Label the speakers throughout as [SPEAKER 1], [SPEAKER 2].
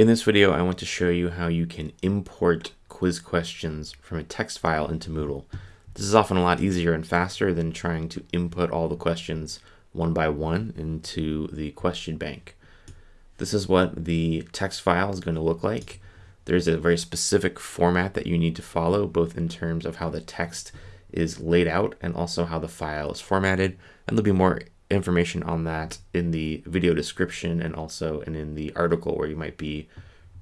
[SPEAKER 1] In this video, I want to show you how you can import quiz questions from a text file into Moodle. This is often a lot easier and faster than trying to input all the questions one by one into the question bank. This is what the text file is going to look like. There's a very specific format that you need to follow, both in terms of how the text is laid out and also how the file is formatted. And there'll be more information on that in the video description and also and in the article where you might be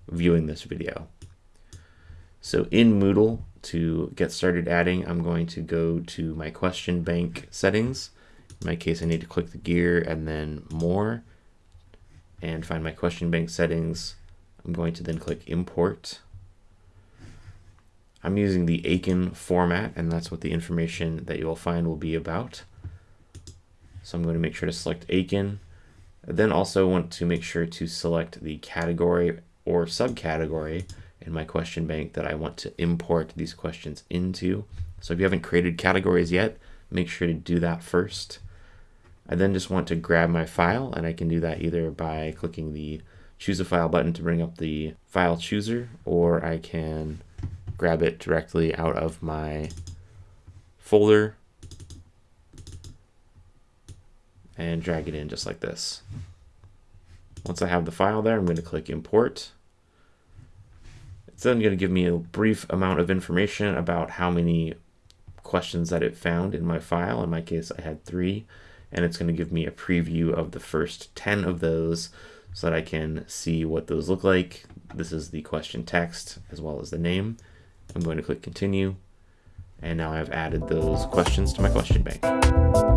[SPEAKER 1] viewing this video. So in Moodle, to get started adding, I'm going to go to my question bank settings. In my case, I need to click the gear and then more and find my question bank settings. I'm going to then click import. I'm using the Aiken format and that's what the information that you'll find will be about. So I'm going to make sure to select Aiken. Then also want to make sure to select the category or subcategory in my question bank that I want to import these questions into. So if you haven't created categories yet, make sure to do that first. I then just want to grab my file and I can do that either by clicking the choose a file button to bring up the file chooser or I can grab it directly out of my folder and drag it in just like this. Once I have the file there, I'm going to click import. It's then going to give me a brief amount of information about how many questions that it found in my file. In my case, I had three, and it's going to give me a preview of the first 10 of those so that I can see what those look like. This is the question text as well as the name. I'm going to click continue, and now I've added those questions to my question bank.